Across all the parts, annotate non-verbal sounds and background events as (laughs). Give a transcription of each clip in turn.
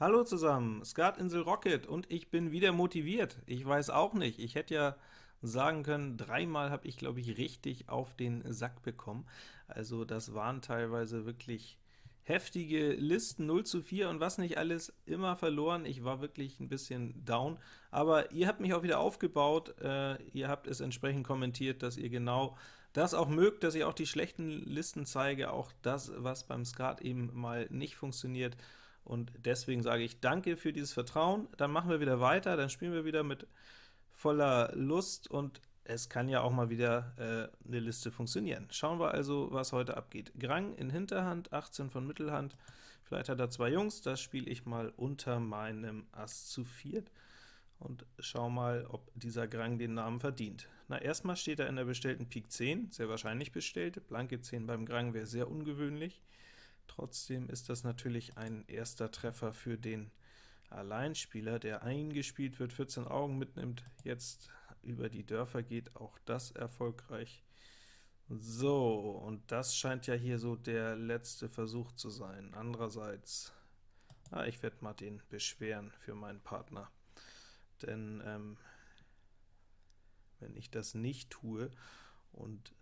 Hallo zusammen, Skatinsel Rocket und ich bin wieder motiviert. Ich weiß auch nicht, ich hätte ja sagen können, dreimal habe ich, glaube ich, richtig auf den Sack bekommen. Also das waren teilweise wirklich heftige Listen, 0 zu 4 und was nicht alles, immer verloren. Ich war wirklich ein bisschen down, aber ihr habt mich auch wieder aufgebaut. Äh, ihr habt es entsprechend kommentiert, dass ihr genau das auch mögt, dass ich auch die schlechten Listen zeige, auch das, was beim Skat eben mal nicht funktioniert und deswegen sage ich danke für dieses Vertrauen. Dann machen wir wieder weiter, dann spielen wir wieder mit voller Lust und es kann ja auch mal wieder äh, eine Liste funktionieren. Schauen wir also, was heute abgeht. Grang in Hinterhand, 18 von Mittelhand, vielleicht hat er zwei Jungs, das spiele ich mal unter meinem Ass zu viert und schau mal, ob dieser Grang den Namen verdient. Na, erstmal steht er in der bestellten Pik 10, sehr wahrscheinlich bestellt, blanke 10 beim Grang wäre sehr ungewöhnlich. Trotzdem ist das natürlich ein erster Treffer für den Alleinspieler, der eingespielt wird, 14 Augen mitnimmt, jetzt über die Dörfer geht, auch das erfolgreich. So, und das scheint ja hier so der letzte Versuch zu sein. Andererseits, ah, ich werde mal den beschweren für meinen Partner, denn ähm, wenn ich das nicht tue und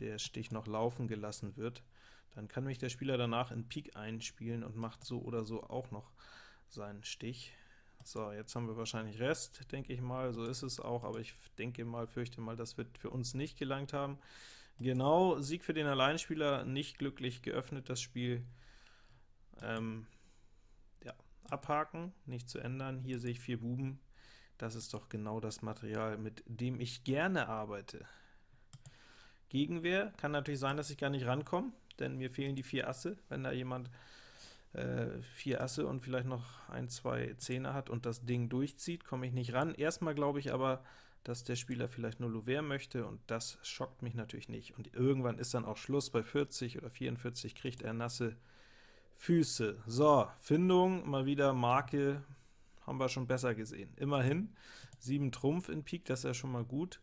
der Stich noch laufen gelassen wird, dann kann mich der Spieler danach in Pik einspielen und macht so oder so auch noch seinen Stich. So, jetzt haben wir wahrscheinlich Rest, denke ich mal, so ist es auch, aber ich denke mal, fürchte mal, das wird für uns nicht gelangt haben. Genau, Sieg für den Alleinspieler, nicht glücklich geöffnet das Spiel. Ähm, ja, abhaken, nicht zu ändern. Hier sehe ich vier Buben. Das ist doch genau das Material, mit dem ich gerne arbeite. Gegenwehr kann natürlich sein, dass ich gar nicht rankomme denn mir fehlen die vier Asse. Wenn da jemand äh, vier Asse und vielleicht noch ein, zwei Zehner hat und das Ding durchzieht, komme ich nicht ran. Erstmal glaube ich aber, dass der Spieler vielleicht nur Louvert möchte, und das schockt mich natürlich nicht. Und irgendwann ist dann auch Schluss, bei 40 oder 44 kriegt er nasse Füße. So, Findung, mal wieder Marke, haben wir schon besser gesehen. Immerhin, 7 Trumpf in Pik, das ist ja schon mal gut.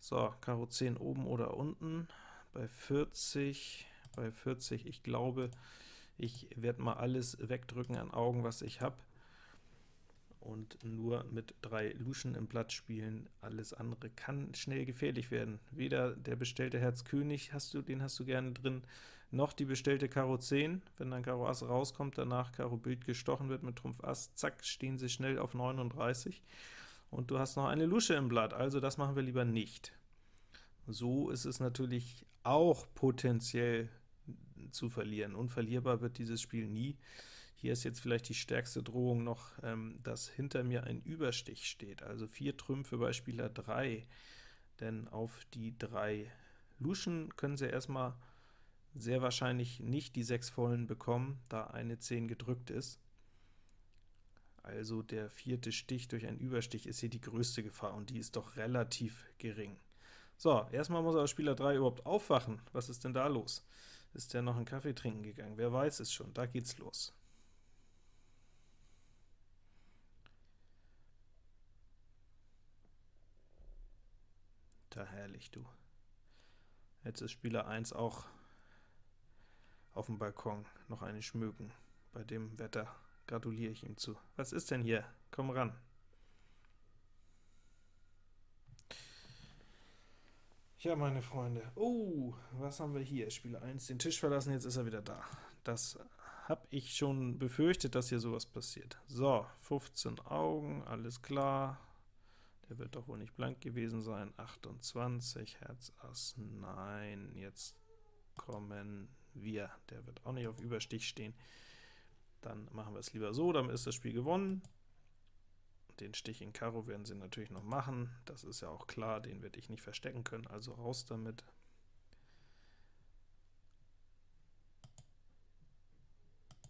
So, Karo 10 oben oder unten, bei 40 bei 40. Ich glaube, ich werde mal alles wegdrücken an Augen, was ich habe, und nur mit drei Luschen im Blatt spielen. Alles andere kann schnell gefährlich werden. Weder der bestellte Herz König, hast du, den hast du gerne drin, noch die bestellte Karo 10. Wenn dann Karo Ass rauskommt, danach Karo Bild gestochen wird mit Trumpf Ass, zack, stehen sie schnell auf 39. Und du hast noch eine Lusche im Blatt, also das machen wir lieber nicht. So ist es natürlich auch potenziell zu verlieren. Unverlierbar wird dieses Spiel nie. Hier ist jetzt vielleicht die stärkste Drohung noch, ähm, dass hinter mir ein Überstich steht, also vier Trümpfe bei Spieler 3, denn auf die drei Luschen können sie erstmal sehr wahrscheinlich nicht die sechs vollen bekommen, da eine 10 gedrückt ist. Also der vierte Stich durch einen Überstich ist hier die größte Gefahr, und die ist doch relativ gering. So, erstmal muss aber Spieler 3 überhaupt aufwachen. Was ist denn da los? Ist der noch einen Kaffee trinken gegangen? Wer weiß es schon, da geht's los. Da herrlich, du. Jetzt ist Spieler 1 auch auf dem Balkon, noch eine schmücken. Bei dem Wetter gratuliere ich ihm zu. Was ist denn hier? Komm ran. Ja, meine Freunde, oh, was haben wir hier? Spieler 1 den Tisch verlassen, jetzt ist er wieder da. Das habe ich schon befürchtet, dass hier sowas passiert. So, 15 Augen, alles klar. Der wird doch wohl nicht blank gewesen sein. 28, Herz, Ass, nein, jetzt kommen wir. Der wird auch nicht auf Überstich stehen. Dann machen wir es lieber so, dann ist das Spiel gewonnen. Den Stich in Karo werden sie natürlich noch machen, das ist ja auch klar, den werde ich nicht verstecken können, also raus damit.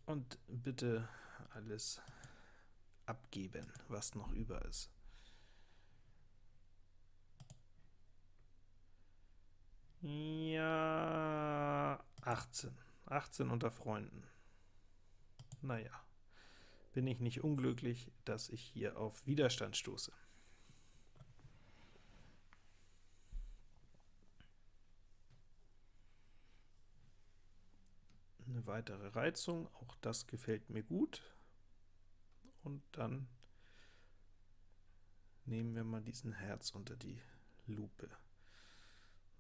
Und bitte alles abgeben, was noch über ist. Ja, 18. 18 unter Freunden. Naja bin ich nicht unglücklich, dass ich hier auf Widerstand stoße. Eine weitere Reizung, auch das gefällt mir gut. und dann nehmen wir mal diesen Herz unter die Lupe.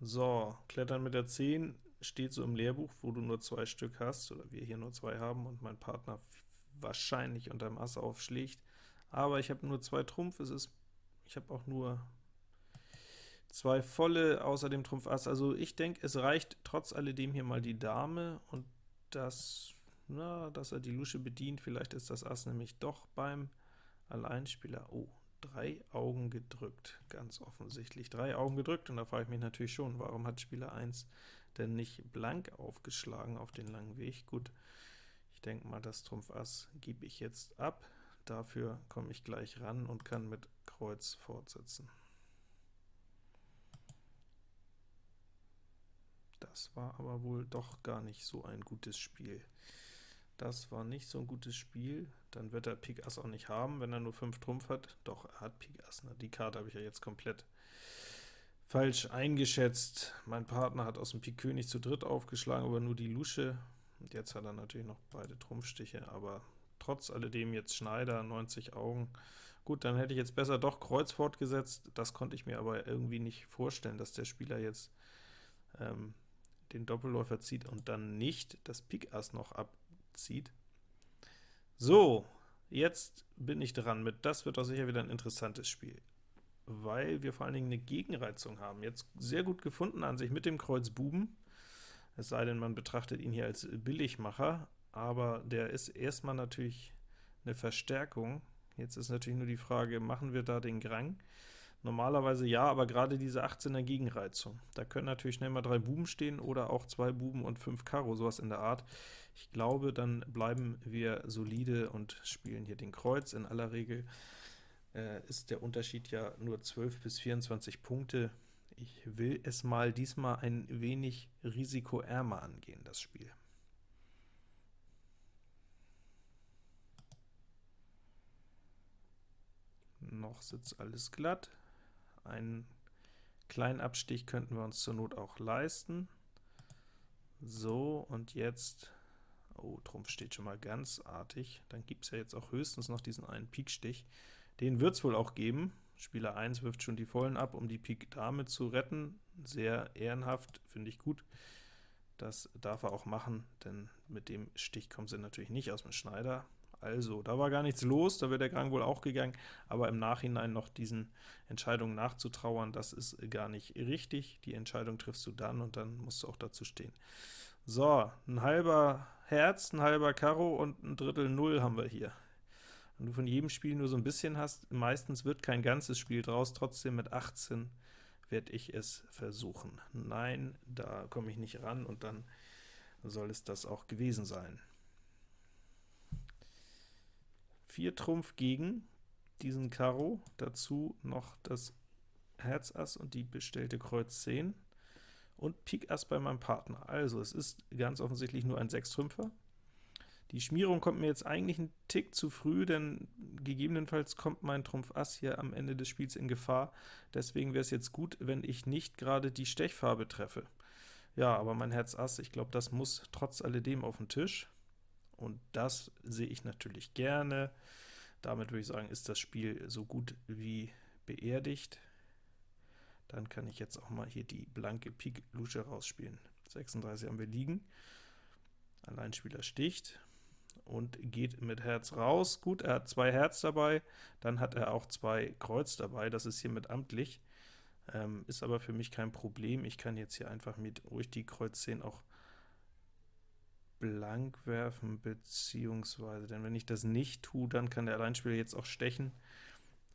So, Klettern mit der 10 steht so im Lehrbuch, wo du nur zwei Stück hast, oder wir hier nur zwei haben und mein Partner wahrscheinlich unterm Ass aufschlägt. Aber ich habe nur zwei Trumpf, es ist, ich habe auch nur zwei volle außer dem Trumpf Ass. Also ich denke, es reicht trotz alledem hier mal die Dame und das, na, dass er die Lusche bedient. Vielleicht ist das Ass nämlich doch beim Alleinspieler. Oh, drei Augen gedrückt, ganz offensichtlich. Drei Augen gedrückt, und da frage ich mich natürlich schon, warum hat Spieler 1 denn nicht blank aufgeschlagen auf den langen Weg? Gut, ich denke mal, das Trumpf Ass gebe ich jetzt ab. Dafür komme ich gleich ran und kann mit Kreuz fortsetzen. Das war aber wohl doch gar nicht so ein gutes Spiel. Das war nicht so ein gutes Spiel. Dann wird er Pik Ass auch nicht haben, wenn er nur 5 Trumpf hat. Doch, er hat Pik Ass. Ne? Die Karte habe ich ja jetzt komplett falsch eingeschätzt. Mein Partner hat aus dem Pik König zu dritt aufgeschlagen, aber nur die Lusche. Und jetzt hat er natürlich noch beide Trumpfstiche, aber trotz alledem jetzt Schneider, 90 Augen. Gut, dann hätte ich jetzt besser doch Kreuz fortgesetzt. Das konnte ich mir aber irgendwie nicht vorstellen, dass der Spieler jetzt ähm, den Doppelläufer zieht und dann nicht das Pik Ass noch abzieht. So, jetzt bin ich dran mit, das wird doch sicher wieder ein interessantes Spiel, weil wir vor allen Dingen eine Gegenreizung haben. Jetzt sehr gut gefunden an sich mit dem Kreuz Buben, es sei denn, man betrachtet ihn hier als Billigmacher, aber der ist erstmal natürlich eine Verstärkung. Jetzt ist natürlich nur die Frage, machen wir da den Grang? Normalerweise ja, aber gerade diese 18er Gegenreizung. Da können natürlich schnell mal drei Buben stehen oder auch zwei Buben und fünf Karo, sowas in der Art. Ich glaube, dann bleiben wir solide und spielen hier den Kreuz. In aller Regel äh, ist der Unterschied ja nur 12 bis 24 Punkte. Ich will es mal diesmal ein wenig risikoärmer angehen, das Spiel. Noch sitzt alles glatt. Einen kleinen Abstich könnten wir uns zur Not auch leisten. So, und jetzt, oh, Trumpf steht schon mal ganz artig, dann gibt es ja jetzt auch höchstens noch diesen einen Pikstich. Den wird es wohl auch geben. Spieler 1 wirft schon die Vollen ab, um die Pik Dame zu retten. Sehr ehrenhaft, finde ich gut. Das darf er auch machen, denn mit dem Stich kommt sie natürlich nicht aus dem Schneider. Also, da war gar nichts los, da wäre der Grang wohl auch gegangen, aber im Nachhinein noch diesen Entscheidungen nachzutrauern, das ist gar nicht richtig. Die Entscheidung triffst du dann, und dann musst du auch dazu stehen. So, ein halber Herz, ein halber Karo und ein Drittel Null haben wir hier. Wenn du von jedem Spiel nur so ein bisschen hast, meistens wird kein ganzes Spiel draus, trotzdem mit 18 werde ich es versuchen. Nein, da komme ich nicht ran, und dann soll es das auch gewesen sein. 4 Trumpf gegen diesen Karo, dazu noch das Herz Ass und die bestellte Kreuz 10 und Pik Ass bei meinem Partner. Also es ist ganz offensichtlich nur ein Sechstrümpfer. Die Schmierung kommt mir jetzt eigentlich ein Tick zu früh, denn gegebenenfalls kommt mein Trumpf Ass hier am Ende des Spiels in Gefahr. Deswegen wäre es jetzt gut, wenn ich nicht gerade die Stechfarbe treffe. Ja, aber mein Herz Ass, ich glaube, das muss trotz alledem auf den Tisch und das sehe ich natürlich gerne. Damit würde ich sagen, ist das Spiel so gut wie beerdigt. Dann kann ich jetzt auch mal hier die blanke Pik Lusche rausspielen. 36 haben wir liegen. Alleinspieler sticht und geht mit Herz raus. Gut, er hat zwei Herz dabei, dann hat er auch zwei Kreuz dabei, das ist hiermit amtlich, ähm, ist aber für mich kein Problem. Ich kann jetzt hier einfach mit ruhig die Kreuz 10 auch blank werfen, beziehungsweise, denn wenn ich das nicht tue, dann kann der Alleinspieler jetzt auch stechen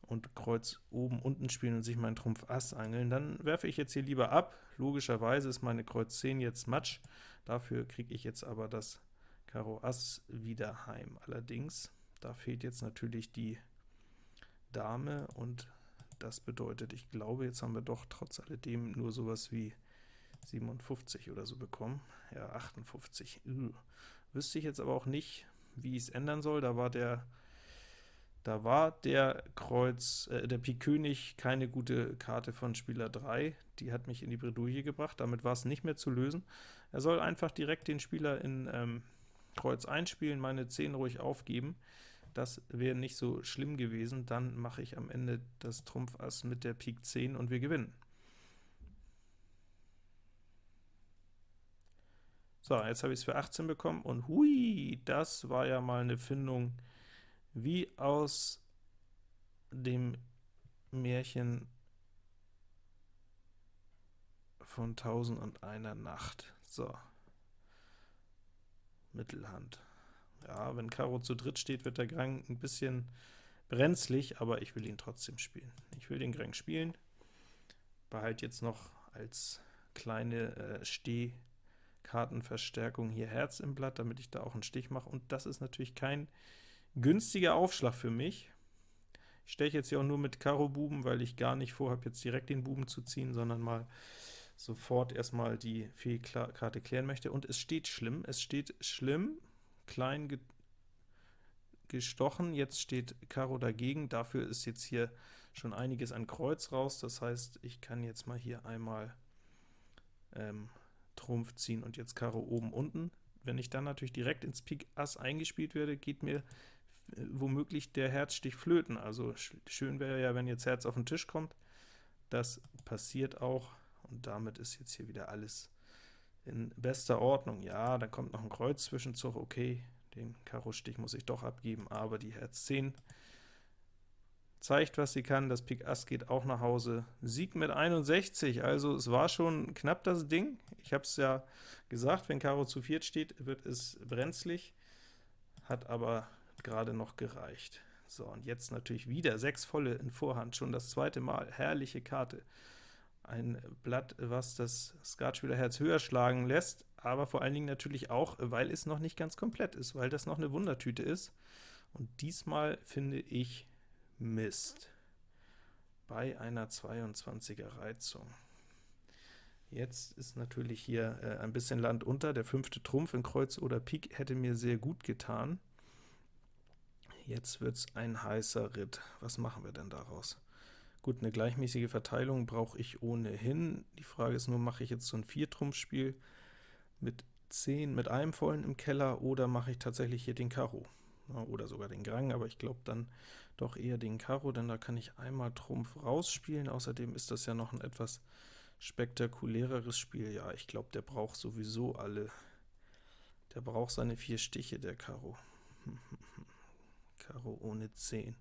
und Kreuz oben, unten spielen und sich meinen Trumpf Ass angeln, dann werfe ich jetzt hier lieber ab. Logischerweise ist meine Kreuz 10 jetzt Matsch, dafür kriege ich jetzt aber das Karo Ass wieder heim. Allerdings, da fehlt jetzt natürlich die Dame, und das bedeutet, ich glaube, jetzt haben wir doch trotz alledem nur sowas wie 57 oder so bekommen. Ja, 58. Üh. Wüsste ich jetzt aber auch nicht, wie ich es ändern soll. Da war der da war der Kreuz, äh, der Pik König keine gute Karte von Spieler 3, die hat mich in die Bredouille gebracht, damit war es nicht mehr zu lösen. Er soll einfach direkt den Spieler in ähm, Kreuz einspielen, meine 10 ruhig aufgeben. Das wäre nicht so schlimm gewesen, dann mache ich am Ende das Trumpf Ass mit der Pik 10 und wir gewinnen. So, jetzt habe ich es für 18 bekommen, und hui, das war ja mal eine Findung wie aus dem Märchen von Tausend und einer Nacht. So, Mittelhand. Ja, wenn Karo zu dritt steht, wird der Grang ein bisschen brenzlig, aber ich will ihn trotzdem spielen. Ich will den Grang spielen, behalte jetzt noch als kleine äh, Stehkartenverstärkung hier Herz im Blatt, damit ich da auch einen Stich mache, und das ist natürlich kein günstiger Aufschlag für mich. Ich steche jetzt hier auch nur mit Karo Buben, weil ich gar nicht vorhabe, jetzt direkt den Buben zu ziehen, sondern mal sofort erstmal die Fehlkarte klären möchte. Und es steht schlimm, es steht schlimm, klein ge gestochen, jetzt steht Karo dagegen, dafür ist jetzt hier schon einiges an Kreuz raus, das heißt, ich kann jetzt mal hier einmal ähm, Trumpf ziehen und jetzt Karo oben unten. Wenn ich dann natürlich direkt ins Pik Ass eingespielt werde, geht mir äh, womöglich der Herzstich flöten. Also schön wäre ja, wenn jetzt Herz auf den Tisch kommt. Das passiert auch, und damit ist jetzt hier wieder alles in bester Ordnung. Ja, da kommt noch ein Kreuzzwischenzug, okay, den Karo-Stich muss ich doch abgeben, aber die Herz 10 zeigt, was sie kann. Das Pik Ass geht auch nach Hause. Sieg mit 61, also es war schon knapp das Ding. Ich habe es ja gesagt, wenn Karo zu viert steht, wird es brenzlig, hat aber gerade noch gereicht. So, und jetzt natürlich wieder sechs volle in Vorhand, schon das zweite Mal. Herrliche Karte. Ein Blatt, was das Skatspielerherz höher schlagen lässt, aber vor allen Dingen natürlich auch, weil es noch nicht ganz komplett ist, weil das noch eine Wundertüte ist. Und diesmal finde ich Mist bei einer 22er Reizung. Jetzt ist natürlich hier äh, ein bisschen Land unter, der fünfte Trumpf in Kreuz oder Pik hätte mir sehr gut getan. Jetzt wird es ein heißer Ritt. Was machen wir denn daraus? Gut, eine gleichmäßige Verteilung brauche ich ohnehin. Die Frage ist nur, mache ich jetzt so ein Viertrumpfspiel mit 10, mit einem vollen im Keller, oder mache ich tatsächlich hier den Karo? Oder sogar den Grang, aber ich glaube dann doch eher den Karo, denn da kann ich einmal Trumpf rausspielen. Außerdem ist das ja noch ein etwas spektakuläreres Spiel. Ja, ich glaube, der braucht sowieso alle. Der braucht seine vier Stiche, der Karo. (laughs) Karo ohne 10.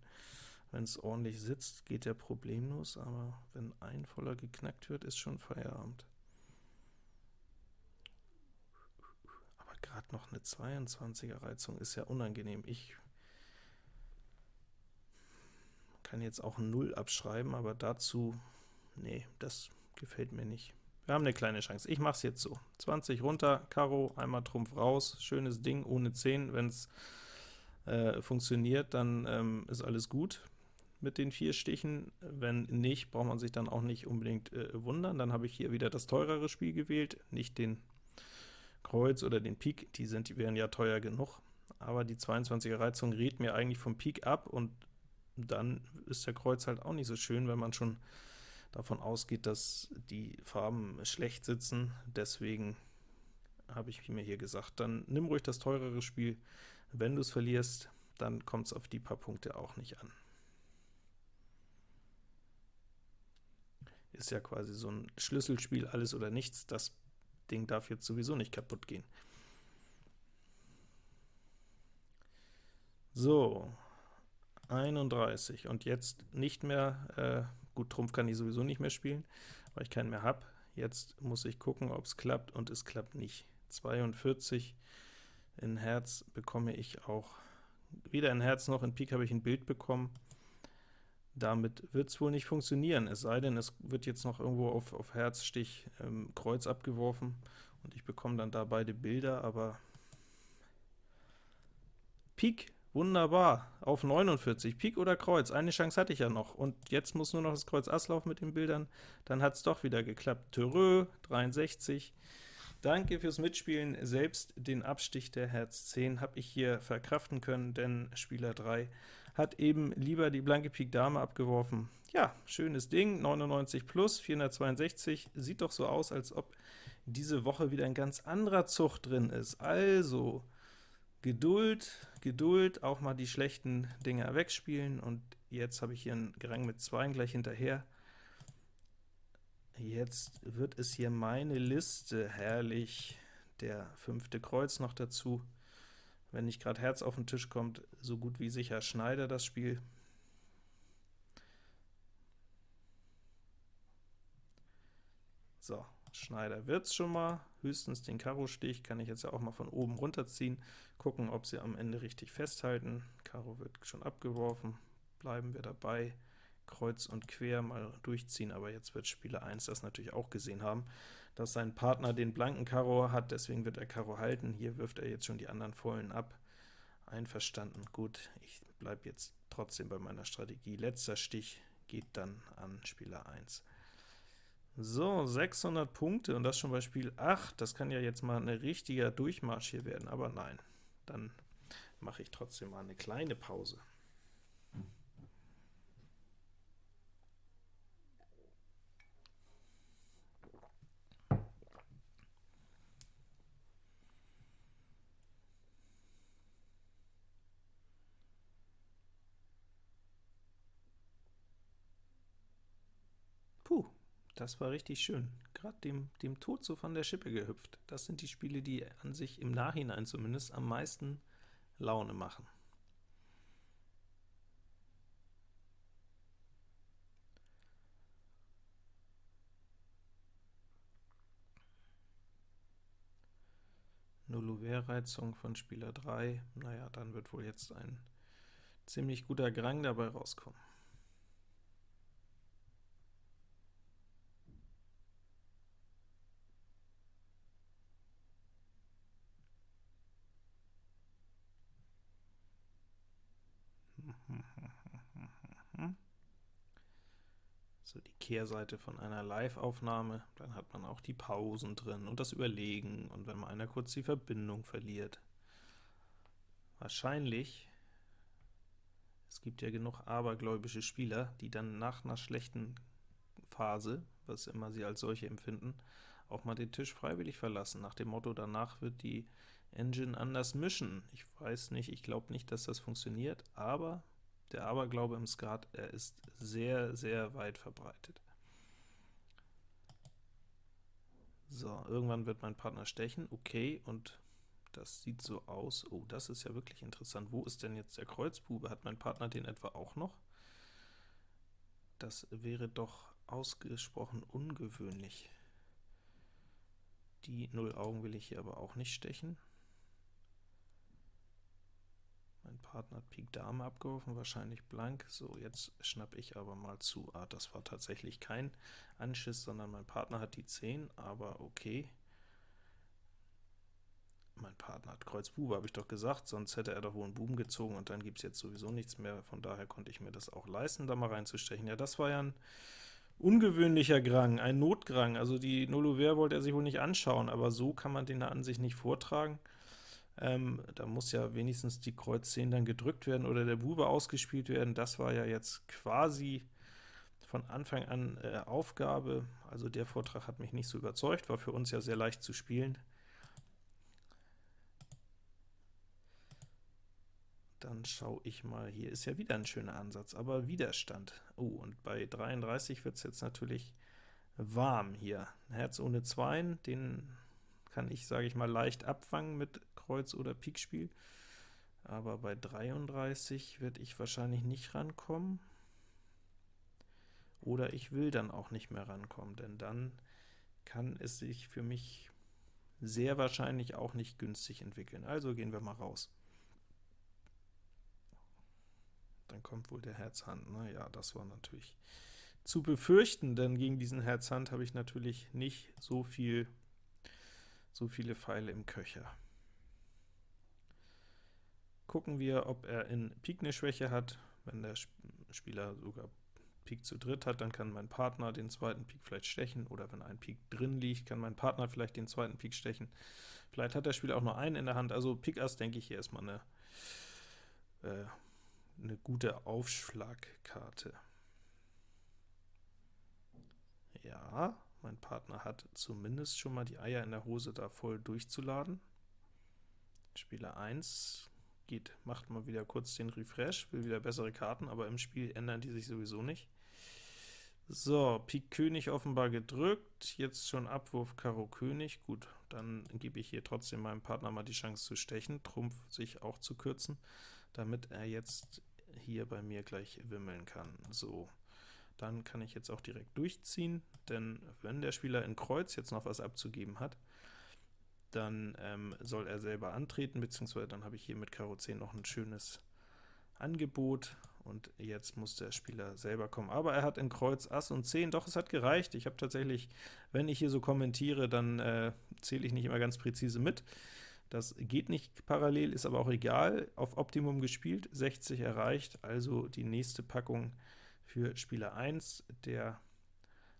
Wenn es ordentlich sitzt, geht der problemlos, aber wenn ein voller geknackt wird, ist schon Feierabend. Aber gerade noch eine 22er Reizung ist ja unangenehm. Ich kann jetzt auch 0 abschreiben, aber dazu, nee, das gefällt mir nicht. Wir haben eine kleine Chance. Ich mache es jetzt so. 20 runter, Karo, einmal Trumpf raus, schönes Ding, ohne 10. Wenn es äh, funktioniert, dann ähm, ist alles gut mit den vier Stichen. Wenn nicht, braucht man sich dann auch nicht unbedingt äh, wundern. Dann habe ich hier wieder das teurere Spiel gewählt, nicht den Kreuz oder den Pik, die, sind, die wären ja teuer genug. Aber die 22er Reizung rät mir eigentlich vom Pik ab, und dann ist der Kreuz halt auch nicht so schön, wenn man schon davon ausgeht, dass die Farben schlecht sitzen. Deswegen habe ich mir hier gesagt, dann nimm ruhig das teurere Spiel. Wenn du es verlierst, dann kommt es auf die paar Punkte auch nicht an. Ist ja quasi so ein Schlüsselspiel, alles oder nichts. Das Ding darf jetzt sowieso nicht kaputt gehen. So, 31 und jetzt nicht mehr, äh, gut, Trumpf kann ich sowieso nicht mehr spielen, weil ich keinen mehr habe. Jetzt muss ich gucken, ob es klappt, und es klappt nicht. 42 in Herz bekomme ich auch, weder in Herz noch in Pik habe ich ein Bild bekommen. Damit wird es wohl nicht funktionieren, es sei denn, es wird jetzt noch irgendwo auf, auf Herz, Stich, ähm, Kreuz abgeworfen, und ich bekomme dann da beide Bilder, aber Pik, wunderbar, auf 49, Pik oder Kreuz, eine Chance hatte ich ja noch, und jetzt muss nur noch das Kreuz Ass laufen mit den Bildern, dann hat es doch wieder geklappt. Törö, 63, Danke fürs Mitspielen. Selbst den Abstich der Herz 10 habe ich hier verkraften können, denn Spieler 3 hat eben lieber die blanke Pik Dame abgeworfen. Ja, schönes Ding, 99 plus, 462, sieht doch so aus, als ob diese Woche wieder ein ganz anderer Zug drin ist. Also, Geduld, Geduld, auch mal die schlechten Dinger wegspielen, und jetzt habe ich hier einen Gerang mit 2 gleich hinterher. Jetzt wird es hier meine Liste, herrlich, der fünfte Kreuz noch dazu. Wenn nicht gerade Herz auf den Tisch kommt, so gut wie sicher Schneider das Spiel. So, Schneider wird's schon mal, höchstens den Karo-Stich kann ich jetzt ja auch mal von oben runterziehen, gucken, ob sie am Ende richtig festhalten. Karo wird schon abgeworfen, bleiben wir dabei. Kreuz und Quer mal durchziehen, aber jetzt wird Spieler 1 das natürlich auch gesehen haben, dass sein Partner den blanken Karo hat, deswegen wird er Karo halten. Hier wirft er jetzt schon die anderen Vollen ab. Einverstanden, gut, ich bleibe jetzt trotzdem bei meiner Strategie. Letzter Stich geht dann an Spieler 1. So, 600 Punkte, und das schon bei Spiel 8. Das kann ja jetzt mal ein richtiger Durchmarsch hier werden, aber nein, dann mache ich trotzdem mal eine kleine Pause. Das war richtig schön. Gerade dem, dem Tod so von der Schippe gehüpft. Das sind die Spiele, die an sich im Nachhinein zumindest am meisten Laune machen. Nullouvert-Reizung von Spieler 3, naja, dann wird wohl jetzt ein ziemlich guter Grang dabei rauskommen. So die Kehrseite von einer Live-Aufnahme, dann hat man auch die Pausen drin und das Überlegen und wenn mal einer kurz die Verbindung verliert. Wahrscheinlich, es gibt ja genug abergläubische Spieler, die dann nach einer schlechten Phase, was immer sie als solche empfinden, auch mal den Tisch freiwillig verlassen, nach dem Motto, danach wird die Engine anders mischen. Ich weiß nicht, ich glaube nicht, dass das funktioniert, aber der Aberglaube im Skat, er ist sehr, sehr weit verbreitet. So, irgendwann wird mein Partner stechen, okay, und das sieht so aus, oh, das ist ja wirklich interessant. Wo ist denn jetzt der Kreuzbube? Hat mein Partner den etwa auch noch? Das wäre doch ausgesprochen ungewöhnlich. Die Null Augen will ich hier aber auch nicht stechen. Mein Partner hat Pik Dame abgeworfen, wahrscheinlich blank. So, jetzt schnapp ich aber mal zu. Ah, das war tatsächlich kein Anschiss, sondern mein Partner hat die 10, aber okay. Mein Partner hat Kreuz Bube, habe ich doch gesagt, sonst hätte er doch wohl einen Buben gezogen, und dann gibt es jetzt sowieso nichts mehr, von daher konnte ich mir das auch leisten, da mal reinzustechen. Ja, das war ja ein ungewöhnlicher Grang, ein Notgrang, also die Nullouvert wollte er sich wohl nicht anschauen, aber so kann man den an sich nicht vortragen. Ähm, da muss ja wenigstens die Kreuz 10 dann gedrückt werden oder der Bube ausgespielt werden. Das war ja jetzt quasi von Anfang an äh, Aufgabe. Also der Vortrag hat mich nicht so überzeugt, war für uns ja sehr leicht zu spielen. Dann schaue ich mal, hier ist ja wieder ein schöner Ansatz, aber Widerstand. Oh, und bei 33 wird es jetzt natürlich warm hier. Herz ohne Zweien, den kann ich, sage ich mal, leicht abfangen mit Kreuz- oder Pikspiel, aber bei 33 werde ich wahrscheinlich nicht rankommen, oder ich will dann auch nicht mehr rankommen, denn dann kann es sich für mich sehr wahrscheinlich auch nicht günstig entwickeln. Also gehen wir mal raus. Dann kommt wohl der Herz-Hand. Na ja, das war natürlich zu befürchten, denn gegen diesen Herz-Hand habe ich natürlich nicht so viel, so viele Pfeile im Köcher. Gucken wir, ob er in Pik eine Schwäche hat. Wenn der Spieler sogar Pik zu dritt hat, dann kann mein Partner den zweiten Pik vielleicht stechen, oder wenn ein Pik drin liegt, kann mein Partner vielleicht den zweiten Pik stechen. Vielleicht hat der Spieler auch nur einen in der Hand, also Pik Ass denke ich hier erstmal eine, äh, eine gute Aufschlagkarte. Ja, mein Partner hat zumindest schon mal die Eier in der Hose da voll durchzuladen. Spieler 1 geht, macht mal wieder kurz den Refresh, will wieder bessere Karten, aber im Spiel ändern die sich sowieso nicht. So, Pik König offenbar gedrückt, jetzt schon Abwurf Karo König, gut, dann gebe ich hier trotzdem meinem Partner mal die Chance zu stechen, Trumpf sich auch zu kürzen, damit er jetzt hier bei mir gleich wimmeln kann. So, dann kann ich jetzt auch direkt durchziehen, denn wenn der Spieler in Kreuz jetzt noch was abzugeben hat, dann ähm, soll er selber antreten, beziehungsweise dann habe ich hier mit Karo 10 noch ein schönes Angebot, und jetzt muss der Spieler selber kommen. Aber er hat in Kreuz Ass und 10, doch, es hat gereicht. Ich habe tatsächlich, wenn ich hier so kommentiere, dann äh, zähle ich nicht immer ganz präzise mit. Das geht nicht parallel, ist aber auch egal. Auf Optimum gespielt, 60 erreicht, also die nächste Packung für Spieler 1, der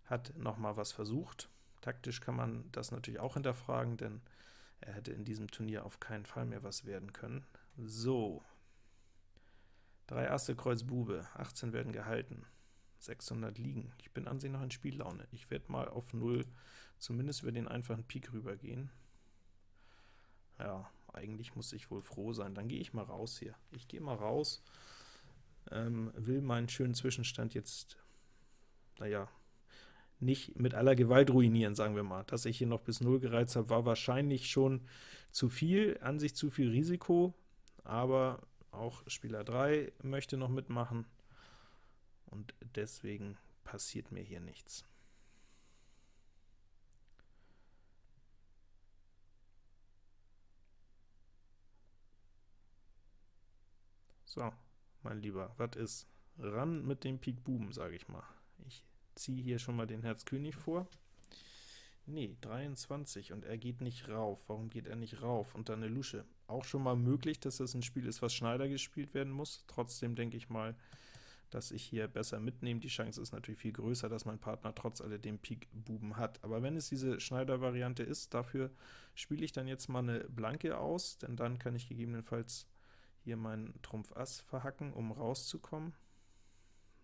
hat noch mal was versucht. Taktisch kann man das natürlich auch hinterfragen, denn er hätte in diesem Turnier auf keinen Fall mehr was werden können. So, 3 Asse, Kreuz, Bube, 18 werden gehalten, 600 liegen. Ich bin an sich noch in Spiellaune. Ich werde mal auf 0 zumindest über den einfachen Pik rübergehen. Ja, eigentlich muss ich wohl froh sein. Dann gehe ich mal raus hier. Ich gehe mal raus, ähm, will meinen schönen Zwischenstand jetzt, naja, nicht mit aller Gewalt ruinieren, sagen wir mal. Dass ich hier noch bis 0 gereizt habe, war wahrscheinlich schon zu viel, an sich zu viel Risiko, aber auch Spieler 3 möchte noch mitmachen, und deswegen passiert mir hier nichts. So, mein Lieber, was ist? Ran mit dem Pik Buben, sage ich mal. Ich ziehe hier schon mal den Herz König vor. Nee, 23 und er geht nicht rauf. Warum geht er nicht rauf? Und dann eine Lusche. Auch schon mal möglich, dass das ein Spiel ist, was Schneider gespielt werden muss. Trotzdem denke ich mal, dass ich hier besser mitnehme. Die Chance ist natürlich viel größer, dass mein Partner trotz alledem Pik Buben hat. Aber wenn es diese Schneider-Variante ist, dafür spiele ich dann jetzt mal eine Blanke aus, denn dann kann ich gegebenenfalls hier meinen Trumpf Ass verhacken, um rauszukommen.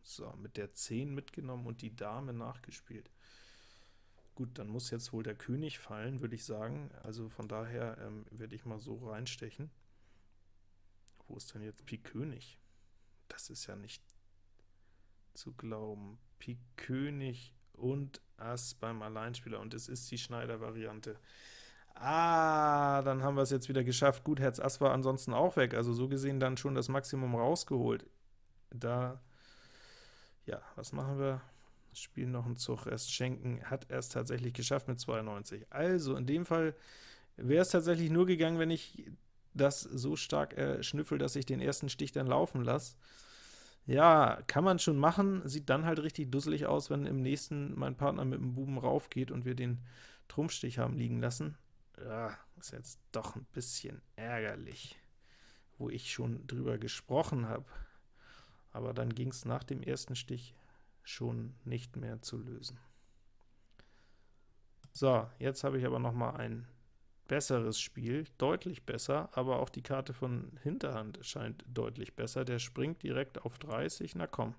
So, mit der 10 mitgenommen und die Dame nachgespielt. Gut, dann muss jetzt wohl der König fallen, würde ich sagen. Also von daher ähm, werde ich mal so reinstechen. Wo ist denn jetzt Pik König? Das ist ja nicht zu glauben. Pik König und Ass beim Alleinspieler, und es ist die Schneider-Variante. Ah, dann haben wir es jetzt wieder geschafft. Gut, Herz Ass war ansonsten auch weg, also so gesehen dann schon das Maximum rausgeholt. Da, ja, was machen wir? Spiel noch einen Zug erst schenken, hat er es tatsächlich geschafft mit 92. Also in dem Fall wäre es tatsächlich nur gegangen, wenn ich das so stark äh, schnüffel, dass ich den ersten Stich dann laufen lasse. Ja, kann man schon machen, sieht dann halt richtig dusselig aus, wenn im nächsten mein Partner mit dem Buben raufgeht und wir den Trumpfstich haben liegen lassen. Ja, ist jetzt doch ein bisschen ärgerlich, wo ich schon drüber gesprochen habe. Aber dann ging es nach dem ersten Stich schon nicht mehr zu lösen. So, jetzt habe ich aber noch mal ein besseres Spiel, deutlich besser, aber auch die Karte von Hinterhand scheint deutlich besser. Der springt direkt auf 30, na komm,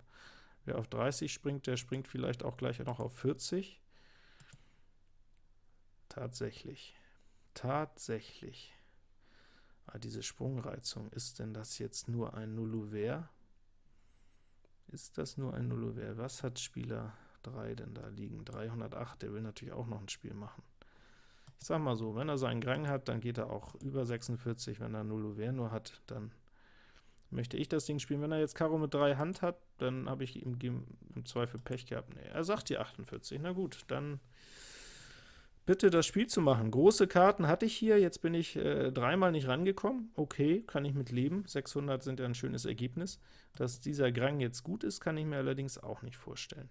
wer auf 30 springt, der springt vielleicht auch gleich noch auf 40. Tatsächlich, tatsächlich. Ah, diese Sprungreizung, ist denn das jetzt nur ein Nullouvert? Ist das nur ein Nullover? Was hat Spieler 3 denn da liegen? 308, der will natürlich auch noch ein Spiel machen. Ich sag mal so, wenn er seinen Grang hat, dann geht er auch über 46, wenn er Nullover nur hat, dann möchte ich das Ding spielen. Wenn er jetzt Karo mit 3 Hand hat, dann habe ich ihm im Zweifel Pech gehabt. Nee, er sagt die 48, na gut, dann bitte das Spiel zu machen. Große Karten hatte ich hier, jetzt bin ich äh, dreimal nicht rangekommen. Okay, kann ich mit leben. 600 sind ja ein schönes Ergebnis. Dass dieser Grang jetzt gut ist, kann ich mir allerdings auch nicht vorstellen.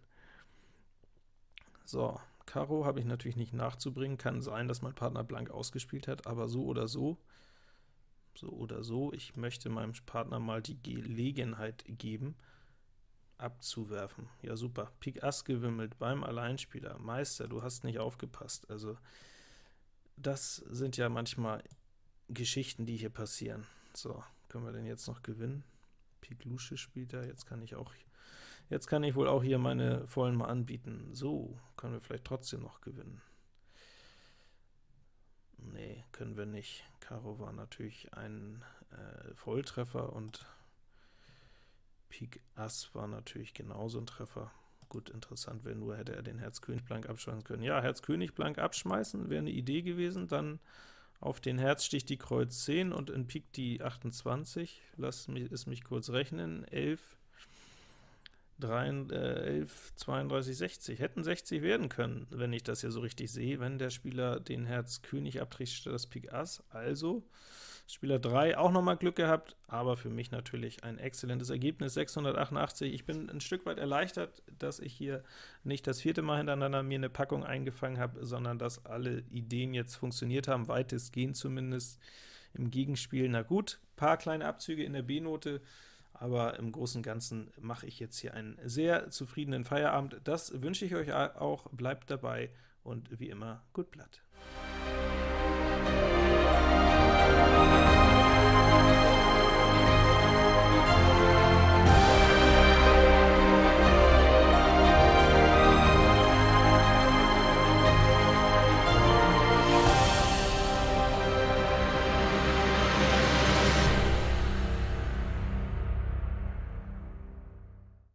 So, Karo habe ich natürlich nicht nachzubringen. Kann sein, dass mein Partner blank ausgespielt hat, aber so oder so, so oder so, ich möchte meinem Partner mal die Gelegenheit geben, abzuwerfen. Ja super, Pik Ass gewimmelt beim Alleinspieler. Meister, du hast nicht aufgepasst. Also das sind ja manchmal Geschichten, die hier passieren. So, können wir denn jetzt noch gewinnen? Pik Lusche spielt er, jetzt kann ich auch jetzt kann ich wohl auch hier meine vollen mal anbieten. So, können wir vielleicht trotzdem noch gewinnen. Nee, können wir nicht. Karo war natürlich ein äh, Volltreffer und Pik Ass war natürlich genauso ein Treffer. Gut, interessant wäre nur, hätte er den Herz König blank abschmeißen können. Ja, Herz König blank abschmeißen wäre eine Idee gewesen, dann auf den Herz sticht die Kreuz 10 und in Pik die 28. Lass mich, es mich kurz rechnen. 11, 3, äh, 11, 32, 60. Hätten 60 werden können, wenn ich das hier so richtig sehe, wenn der Spieler den Herz König abträgt statt das Pik Ass. Also Spieler 3 auch nochmal Glück gehabt, aber für mich natürlich ein exzellentes Ergebnis, 688. Ich bin ein Stück weit erleichtert, dass ich hier nicht das vierte Mal hintereinander mir eine Packung eingefangen habe, sondern dass alle Ideen jetzt funktioniert haben, weitestgehend zumindest im Gegenspiel. Na gut, paar kleine Abzüge in der B-Note, aber im Großen und Ganzen mache ich jetzt hier einen sehr zufriedenen Feierabend. Das wünsche ich euch auch, bleibt dabei und wie immer, gut Blatt.